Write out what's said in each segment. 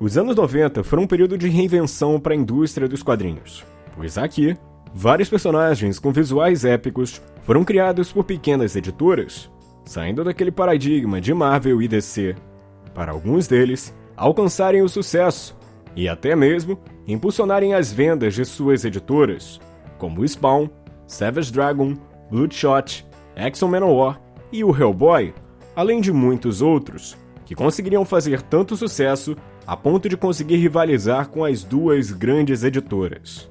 Os anos 90 foram um período de reinvenção para a indústria dos quadrinhos, pois aqui, vários personagens com visuais épicos foram criados por pequenas editoras, saindo daquele paradigma de Marvel e DC, para alguns deles alcançarem o sucesso e até mesmo impulsionarem as vendas de suas editoras, como Spawn, Savage Dragon, Bloodshot, X-Men Manowar e o Hellboy, além de muitos outros, que conseguiriam fazer tanto sucesso a ponto de conseguir rivalizar com as duas grandes editoras.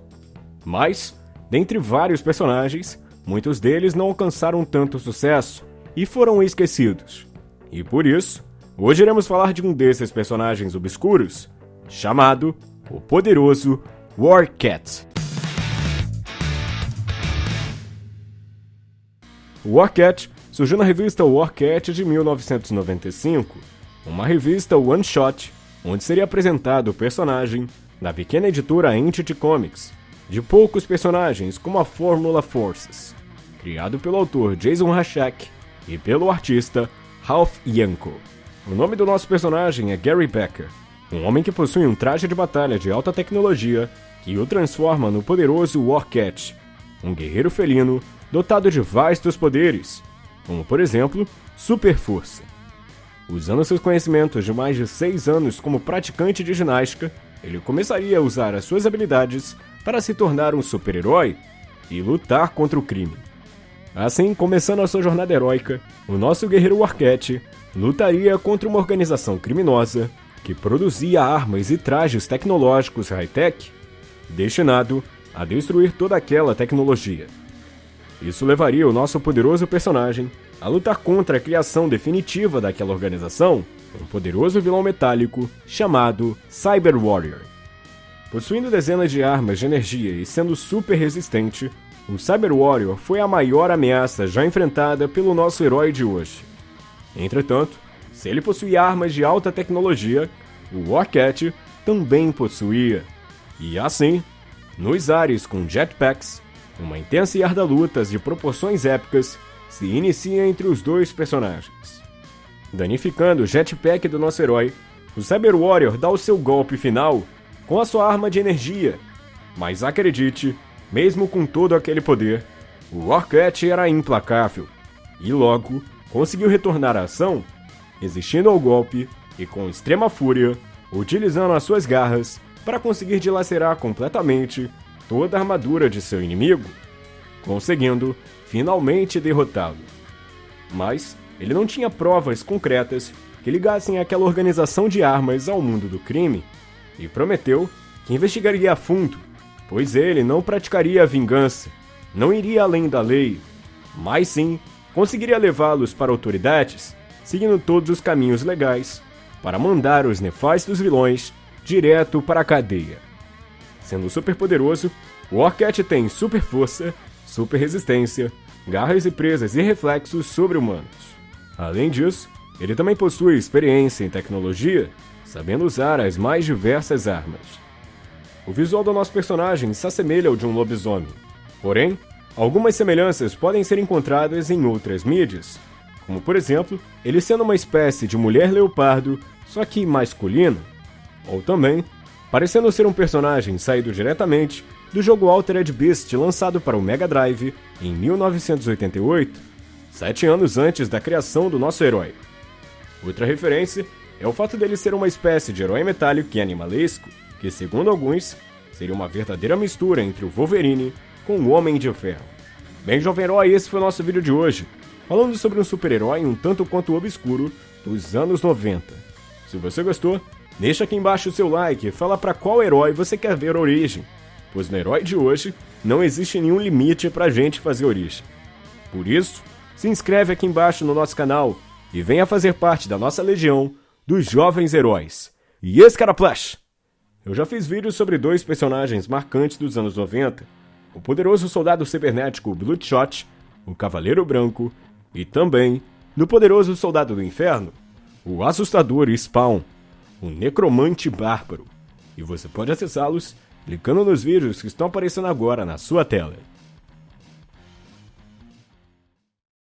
Mas, dentre vários personagens, muitos deles não alcançaram tanto sucesso e foram esquecidos. E por isso, hoje iremos falar de um desses personagens obscuros, chamado o poderoso Warcat. Warcat surgiu na revista Warcat de 1995, uma revista one-shot onde seria apresentado o personagem da pequena editora Entity Comics, de poucos personagens como a Fórmula Forces, criado pelo autor Jason Hachek e pelo artista Ralph Yanko. O nome do nosso personagem é Gary Becker, um homem que possui um traje de batalha de alta tecnologia que o transforma no poderoso Warcat, um guerreiro felino dotado de vastos poderes, como por exemplo, super força. Usando seus conhecimentos de mais de 6 anos como praticante de ginástica, ele começaria a usar as suas habilidades para se tornar um super-herói e lutar contra o crime. Assim, começando a sua jornada heróica, o nosso guerreiro Arquette lutaria contra uma organização criminosa que produzia armas e trajes tecnológicos high-tech, destinado a destruir toda aquela tecnologia. Isso levaria o nosso poderoso personagem a lutar contra a criação definitiva daquela organização, um poderoso vilão metálico chamado Cyber Warrior. Possuindo dezenas de armas de energia e sendo super resistente, o Cyber Warrior foi a maior ameaça já enfrentada pelo nosso herói de hoje. Entretanto, se ele possuía armas de alta tecnologia, o Warcat também possuía. E assim, nos ares com jetpacks, uma intensa e arda lutas de proporções épicas se inicia entre os dois personagens. Danificando o jetpack do nosso herói, o Cyber Warrior dá o seu golpe final com a sua arma de energia. Mas acredite, mesmo com todo aquele poder, o Warcat era implacável e logo conseguiu retornar à ação, resistindo ao golpe e com extrema fúria, utilizando as suas garras para conseguir dilacerar completamente toda a armadura de seu inimigo, conseguindo finalmente derrotá-lo. Mas ele não tinha provas concretas que ligassem aquela organização de armas ao mundo do crime e prometeu que investigaria a fundo, pois ele não praticaria a vingança, não iria além da lei, mas sim conseguiria levá-los para autoridades, seguindo todos os caminhos legais, para mandar os nefastos vilões direto para a cadeia. Sendo super poderoso, o Orcat tem super força, super resistência, garras e presas e reflexos sobre-humanos. Além disso, ele também possui experiência em tecnologia, sabendo usar as mais diversas armas. O visual do nosso personagem se assemelha ao de um lobisomem, porém, algumas semelhanças podem ser encontradas em outras mídias, como por exemplo, ele sendo uma espécie de mulher leopardo, só que masculina, ou também parecendo ser um personagem saído diretamente do jogo Altered Beast lançado para o Mega Drive em 1988, sete anos antes da criação do nosso herói. Outra referência é o fato dele ser uma espécie de herói metálico e animalesco, que, segundo alguns, seria uma verdadeira mistura entre o Wolverine com o Homem de Ferro. Bem, jovem herói, esse foi o nosso vídeo de hoje, falando sobre um super-herói um tanto quanto obscuro dos anos 90. Se você gostou, deixa aqui embaixo o seu like e fala para qual herói você quer ver a origem pois no herói de hoje não existe nenhum limite pra gente fazer origem. Por isso, se inscreve aqui embaixo no nosso canal e venha fazer parte da nossa legião dos jovens heróis. E esse cara Flash! Eu já fiz vídeos sobre dois personagens marcantes dos anos 90, o poderoso soldado cibernético Bloodshot, o Cavaleiro Branco, e também no poderoso soldado do inferno, o assustador Spawn, o necromante bárbaro. E você pode acessá-los clicando nos vídeos que estão aparecendo agora na sua tela.